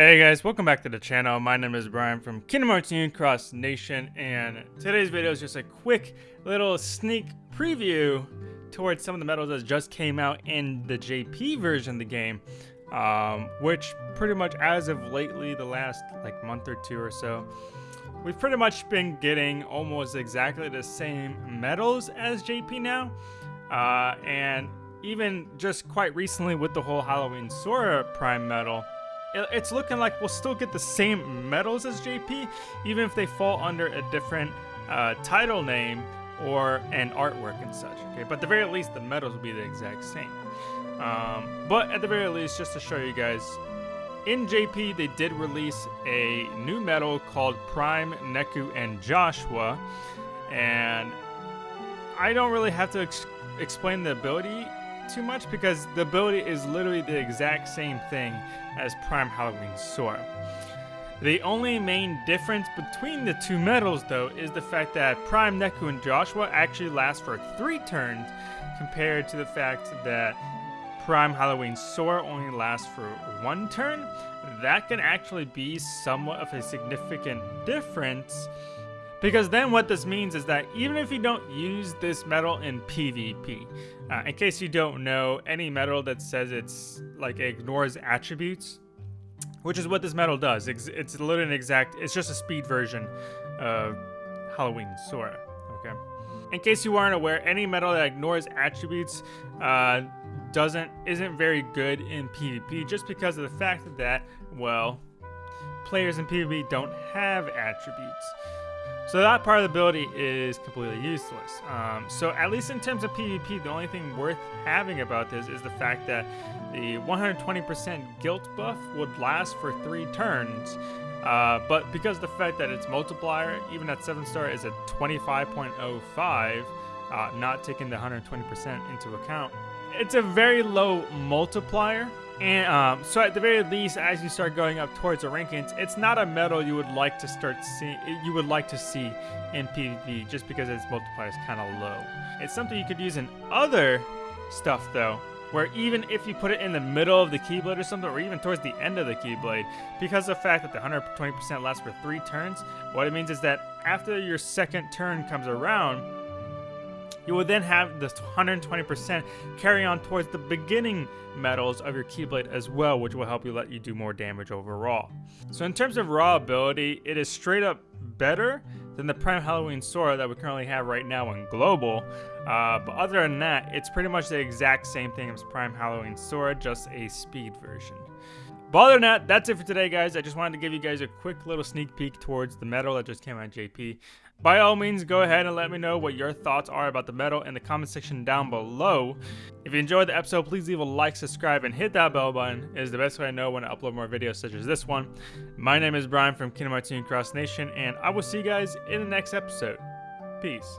Hey guys, welcome back to the channel. My name is Brian from Kingdom Hearts Union Cross Nation, and today's video is just a quick little sneak preview towards some of the medals that just came out in the JP version of the game, um, which pretty much as of lately, the last like month or two or so, we've pretty much been getting almost exactly the same medals as JP now, uh, and even just quite recently with the whole Halloween Sora Prime medal, it's looking like we'll still get the same medals as JP, even if they fall under a different uh, title name or an artwork and such. Okay, but at the very least, the medals will be the exact same. Um, but at the very least, just to show you guys, in JP they did release a new medal called Prime, Neku, and Joshua, and I don't really have to ex explain the ability too much because the ability is literally the exact same thing as Prime Halloween Sora. The only main difference between the two medals though is the fact that Prime Neku and Joshua actually last for three turns compared to the fact that Prime Halloween Sora only lasts for one turn. That can actually be somewhat of a significant difference because then what this means is that even if you don't use this medal in PvP, uh, in case you don't know, any medal that says it's like ignores attributes, which is what this medal does. It's, it's literally an exact, it's just a speed version of Halloween Sora, okay? In case you aren't aware, any medal that ignores attributes uh, doesn't, isn't very good in PvP just because of the fact that, well, players in PvP don't have attributes. So that part of the ability is completely useless. Um, so at least in terms of PvP, the only thing worth having about this is the fact that the 120% guilt buff would last for three turns. Uh, but because the fact that its multiplier, even at 7 star, is at 25.05, uh, not taking the 120% into account, it's a very low multiplier and um, so at the very least, as you start going up towards the rankings, it's not a medal you would like to start seeing, you would like to see in PvP just because its multiplier is kind of low. It's something you could use in other stuff though, where even if you put it in the middle of the Keyblade or something, or even towards the end of the Keyblade, because of the fact that the 120% lasts for three turns, what it means is that after your second turn comes around, you will then have this 120% carry on towards the beginning medals of your Keyblade as well, which will help you let you do more damage overall. So in terms of raw ability, it is straight up better than the Prime Halloween Sora that we currently have right now in Global. Uh, but other than that, it's pretty much the exact same thing as Prime Halloween Sora, just a speed version. But other than that, that's it for today, guys. I just wanted to give you guys a quick little sneak peek towards the medal that just came out JP. By all means, go ahead and let me know what your thoughts are about the medal in the comment section down below. If you enjoyed the episode, please leave a like, subscribe, and hit that bell button. It is the best way I know when I upload more videos such as this one. My name is Brian from Kingdom Hearts Cross Nation, and I will see you guys in the next episode. Peace.